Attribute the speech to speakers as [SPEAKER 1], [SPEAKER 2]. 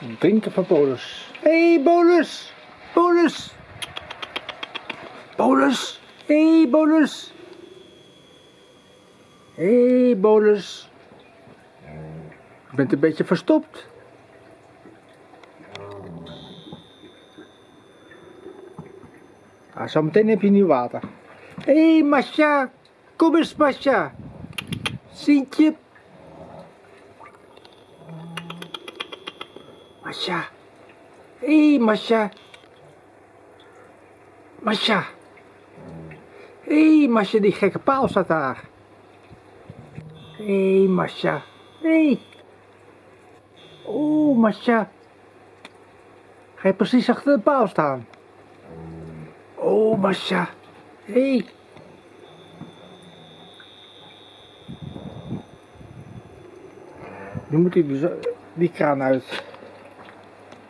[SPEAKER 1] Drinken van Bolus. Hé, hey, Bolus! Bolus! Bolus! Hé, hey, Bolus! Hé, hey, Bolus! Je bent een beetje verstopt. Ah, zometeen heb je nieuw water. Hé, hey, Masha! Kom eens, Masha! Sintje! Masha! Hé, hey, Masha! Masha! Hé, hey, Masha, die gekke paal staat daar. Hé, hey, Masha! Hé! Hey. Oh, Masha! Ga je precies achter de paal staan? Oh, Masha! Hé! Hey. Nu moet hij dus die kraan uit.